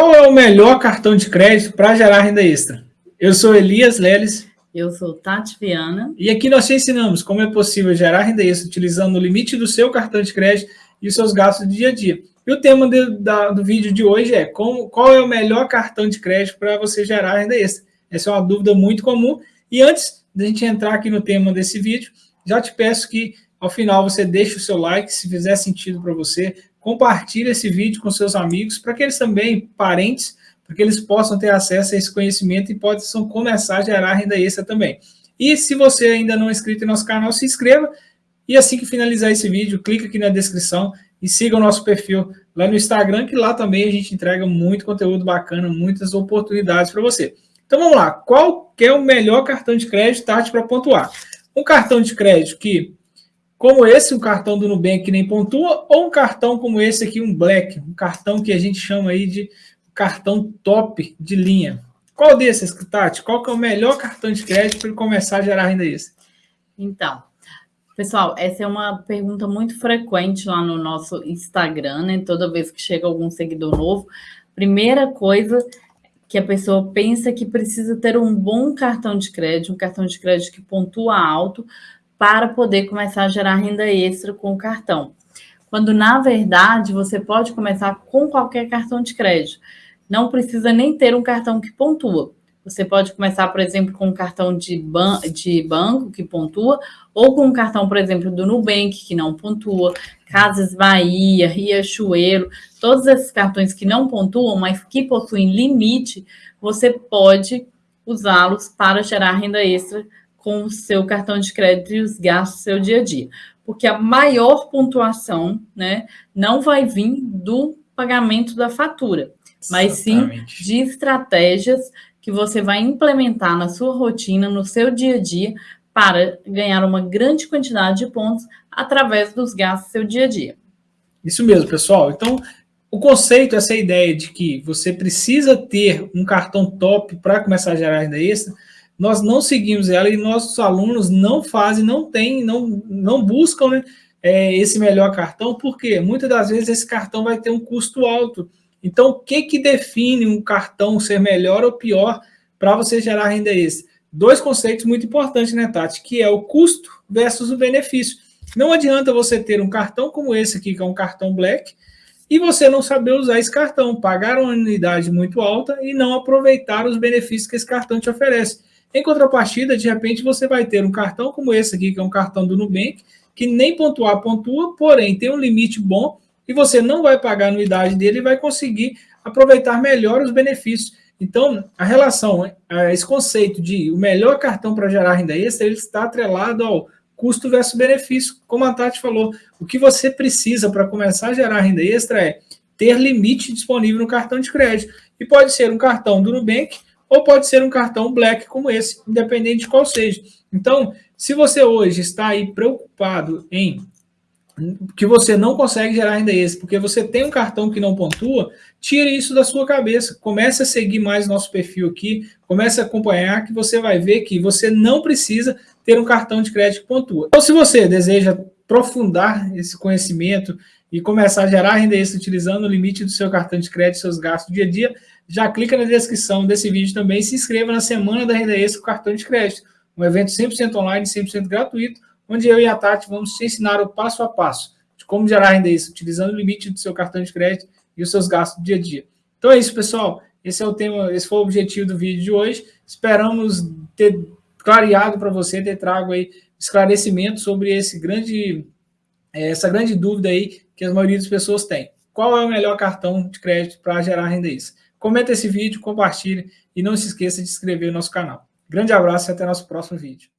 Qual é o melhor cartão de crédito para gerar renda extra? Eu sou Elias Leles. Eu sou Tati Viana. E aqui nós te ensinamos como é possível gerar renda extra utilizando o limite do seu cartão de crédito e os seus gastos do dia a dia. E o tema de, da, do vídeo de hoje é como, qual é o melhor cartão de crédito para você gerar renda extra. Essa é uma dúvida muito comum. E antes de a gente entrar aqui no tema desse vídeo, já te peço que ao final você deixe o seu like, se fizer sentido para você, compartilhe esse vídeo com seus amigos, para que eles também, parentes, para que eles possam ter acesso a esse conhecimento e possam começar a gerar renda extra também. E se você ainda não é inscrito em nosso canal, se inscreva, e assim que finalizar esse vídeo, clica aqui na descrição e siga o nosso perfil lá no Instagram, que lá também a gente entrega muito conteúdo bacana, muitas oportunidades para você. Então vamos lá, qual é o melhor cartão de crédito, Tati, para pontuar? Um cartão de crédito que como esse, um cartão do Nubank que nem pontua, ou um cartão como esse aqui, um Black, um cartão que a gente chama aí de cartão top de linha. Qual desses, Tati? Qual que é o melhor cartão de crédito para ele começar a gerar renda extra? Então, pessoal, essa é uma pergunta muito frequente lá no nosso Instagram, né? Toda vez que chega algum seguidor novo, primeira coisa que a pessoa pensa que precisa ter um bom cartão de crédito, um cartão de crédito que pontua alto, para poder começar a gerar renda extra com o cartão. Quando, na verdade, você pode começar com qualquer cartão de crédito. Não precisa nem ter um cartão que pontua. Você pode começar, por exemplo, com um cartão de, ban de banco que pontua, ou com um cartão, por exemplo, do Nubank, que não pontua, Casas Bahia, Riachuelo, todos esses cartões que não pontuam, mas que possuem limite, você pode usá-los para gerar renda extra com o seu cartão de crédito e os gastos do seu dia a dia. Porque a maior pontuação né, não vai vir do pagamento da fatura, mas sim de estratégias que você vai implementar na sua rotina, no seu dia a dia, para ganhar uma grande quantidade de pontos através dos gastos do seu dia a dia. Isso mesmo, pessoal. Então, o conceito, essa ideia de que você precisa ter um cartão top para começar a gerar renda extra, nós não seguimos ela e nossos alunos não fazem, não têm, não, não buscam né, é, esse melhor cartão, porque muitas das vezes esse cartão vai ter um custo alto. Então, o que, que define um cartão ser melhor ou pior para você gerar renda extra? Dois conceitos muito importantes, né, Tati? Que é o custo versus o benefício. Não adianta você ter um cartão como esse aqui, que é um cartão Black, e você não saber usar esse cartão, pagar uma anuidade muito alta e não aproveitar os benefícios que esse cartão te oferece. Em contrapartida, de repente, você vai ter um cartão como esse aqui, que é um cartão do Nubank, que nem pontuar pontua, porém tem um limite bom e você não vai pagar a anuidade dele e vai conseguir aproveitar melhor os benefícios. Então, a relação, esse conceito de o melhor cartão para gerar renda extra, ele está atrelado ao custo versus benefício. Como a Tati falou, o que você precisa para começar a gerar renda extra é ter limite disponível no cartão de crédito. E pode ser um cartão do Nubank, ou pode ser um cartão black como esse, independente de qual seja. Então, se você hoje está aí preocupado em que você não consegue gerar renda extra, porque você tem um cartão que não pontua, tire isso da sua cabeça. Comece a seguir mais nosso perfil aqui, comece a acompanhar, que você vai ver que você não precisa ter um cartão de crédito que pontua. Então, se você deseja aprofundar esse conhecimento e começar a gerar renda extra utilizando o limite do seu cartão de crédito, seus gastos dia a dia, já clica na descrição desse vídeo também e se inscreva na Semana da Renda Extra com cartão de crédito, um evento 100% online, 100% gratuito, onde eu e a Tati vamos te ensinar o passo a passo de como gerar renda extra utilizando o limite do seu cartão de crédito e os seus gastos do dia a dia. Então é isso, pessoal. Esse é o tema, esse foi o objetivo do vídeo de hoje. Esperamos ter clareado para você, ter trago aí esclarecimento sobre esse grande, essa grande dúvida aí que a maioria das pessoas tem. Qual é o melhor cartão de crédito para gerar renda extra? Comenta esse vídeo, compartilhe e não se esqueça de inscrever no nosso canal. Grande abraço e até nosso próximo vídeo.